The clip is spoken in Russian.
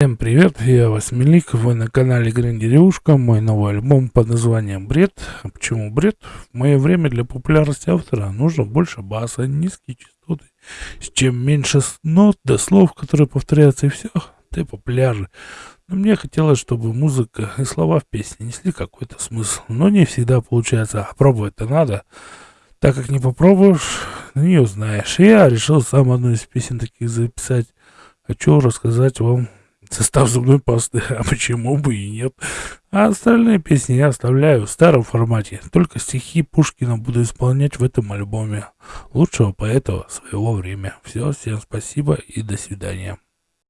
Всем привет, я Восьмилик, вы на канале Грин Деревушка, мой новый альбом под названием Бред. Почему бред? В мое время для популярности автора нужно больше баса, низкие частоты. С чем меньше нот до слов, которые повторяются, и все, ты популярный. Но мне хотелось, чтобы музыка и слова в песне несли какой-то смысл. Но не всегда получается, а пробовать-то надо. Так как не попробуешь, не узнаешь. я решил сам одну из песен таких записать. Хочу рассказать вам состав зубной пасты, а почему бы и нет. А остальные песни я оставляю в старом формате, только стихи Пушкина буду исполнять в этом альбоме. Лучшего поэта своего времени. Все, всем спасибо и до свидания.